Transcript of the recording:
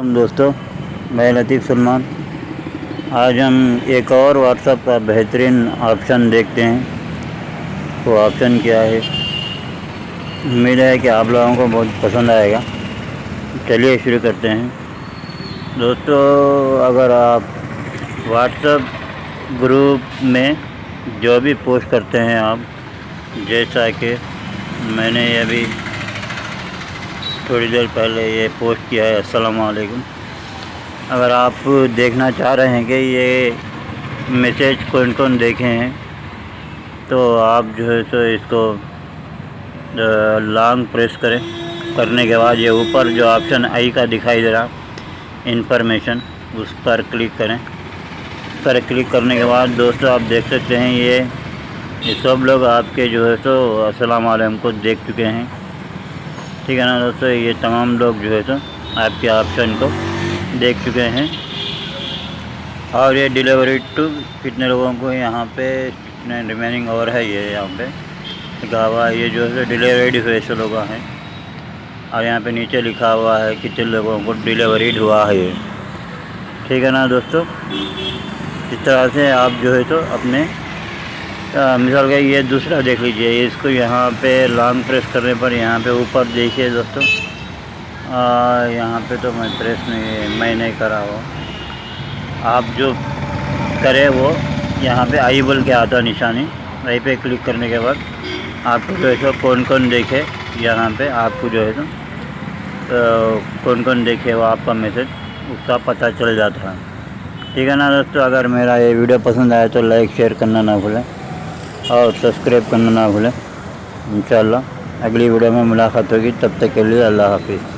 हम दोस्तों, मैं लतीफ़ सलमान। आज हम एक और व्हाट्सएप का बेहतरीन ऑप्शन देखते हैं। वो ऑप्शन क्या है? उम्मीद है कि आप लोगों को बहुत पसंद आएगा। चलिए शुरू करते हैं। दोस्तों, अगर आप व्हाट्सएप ग्रुप में जो भी पोस्ट करते हैं आप, जैसा कि मैंने अभी थोड़ी देर पहले ये पोस्ट किया है, अस्सलाम वालेकुम। अगर आप देखना चाह रहे हैं कि ये मैसेज कौन कौन देखे हैं तो आप जो है सो इसको लॉन्ग प्रेस करें। करने के बाद ये ऊपर जो ऑप्शन आई का दिखाई दे रहा इंफॉर्मेशन उस पर क्लिक करें। उस पर क्लिक करने के बाद दोस्तों आप देख सकते हैं ये ये सब लोग आपके जो है सो वालेकुम को देख चुके हैं। ठीक है ना दोस्तों, ये तमाम लोग जो है सो आपके ऑप्शन को देख चुके हैं। और ये डिलीवरी टू कितने लोगों को यहाँ पे कितने रिमेनिंग और है ये यहाँ पे। लिखा हुआ ये जो है डिलीवरीड हुए से लोग हैं। और यहाँ पे नीचे लिखा हुआ है कितने लोगों को डिलीवरीड हुआ है ये। ठीक है ना दोस्तों? इस तरह से आप जो है तो अपने मिसाल का ये दूसरा देख लीजिए इसको यहाँ पे लॉन्ग प्रेस करने पर यहाँ पे ऊपर देखिए दोस्तों। यहाँ पे तो मैं प्रेस नहीं, मैं नहीं करा हुआ आप जो करें वो यहाँ पे आई बोल के आता निशानी। वहीं पे क्लिक करने के बाद आपको जो है सो कौन कौन देखे यहाँ पे आपको जो है सो तो कौन कौन देखे वो आपका मैसेज उसका पता चल जाता है। ठीक है ना दोस्तों, अगर मेरा ये वीडियो पसंद आए तो लाइक शेयर करना ना भूलें। और सब्सक्राइब करना ना भूलें। इन अगली वीडियो में मुलाकात होगी। तब तक के लिए अल्लाह हाफिज़।